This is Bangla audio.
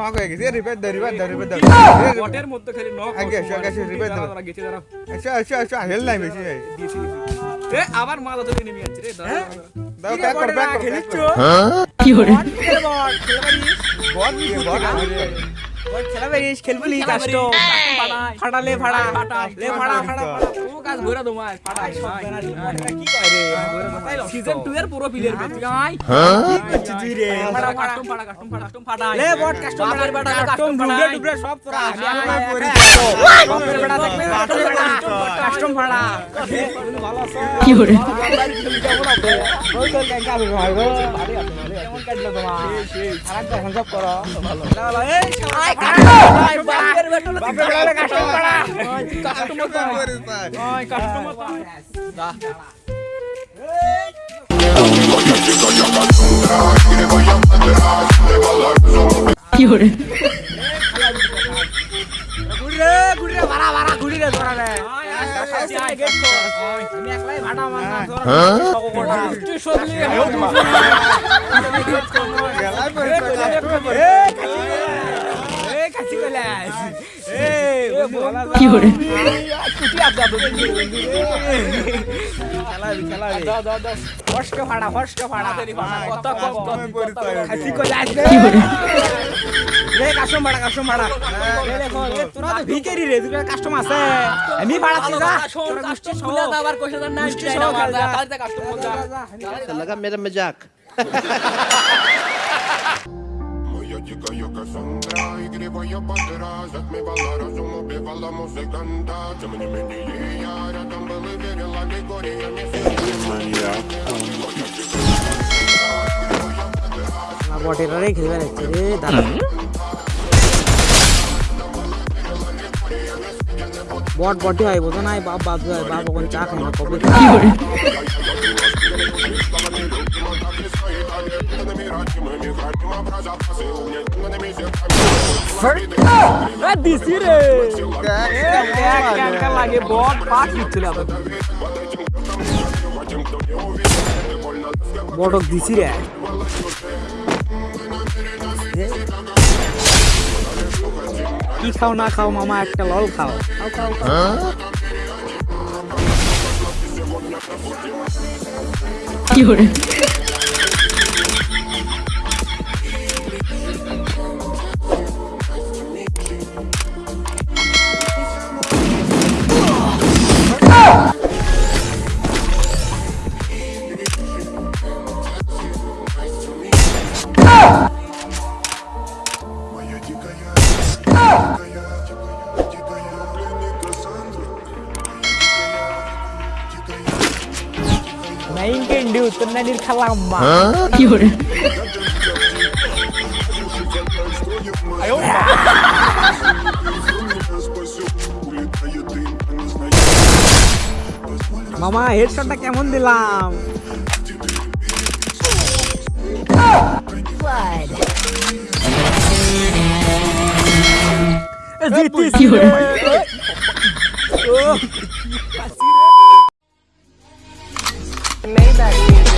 নক হয়ে গেছে। রিপেয়ার দাও রিপেয়ার দাও রিপেয়ার দাও। বটের মধ্যে খালি নক আগে এসো, আগে এসো, রিপেয়ার দাও। গেছে দাঁড়াও আচ্ছা আচ্ছা আচ্ছা হেল নাই বেশি দিয়েছি দিয়েছি। এ আবার মাথা তো নেমে যাচ্ছে রে দাঁড়াও। দাও ব্যাক কর ব্যাক কর খেলিছো কি hore বল কি বল খেলা বেরিস খেলবলি কাস্ট ফাটালে ফাড়া লে ফাড়া ফাড়া ও কাজ ঘোরা তোমার ফাটা কি কয় রে সিজন 2 এর পুরো প্লেয়ার বে তুই আই কি করছিস তুই রে? ফাটা কাস্টম ফাটা কাস্টম ফাটা কাস্টম ফাটা লে বট কাস্টম ফাটা ফাটা কাস্টম ডুবরে সব তোরা আমি আমার বাপের বেটা দেখবে কাস্টম কি করো কি hore ঘুরে ঘুরে ভাড়া ভাড়া ঘুরি রে তোরা রে কি ফস্ক ফাড়া ফাড়া কত কম কত কাস্টম ভাড়া কাস্টম ভাড়া তোরা তো ভিকেরি রে তোরা কাস্টম আছে আমি ভাড়া দি যা কাস্টমগুলা তো আবার কইছে না মিষ্টি সহ খা যা তাহলে কাস্টম যা লাগা মেরা মজাক Моя дикая Кассандра, игривая подраз Отмевала разум, убивала музыканта Тем не менее я рядом был и верила Григориями Моя বটেরারে খেলবে রে দাদা বট বটে হয় বোঝো নাই? বাপ বাপ হয় বাপ ওখানে চা খায় না কবে দিছি রে। লাগে বট পাক দিচ্ছিল বটক দিছি রে। কি খাও না খাও মামা একটা লল খাও। খাও খাও Tuna nirkhalamba. Cute. মামা হেডশটটা কেমন দিলাম জিতিছি Maybach.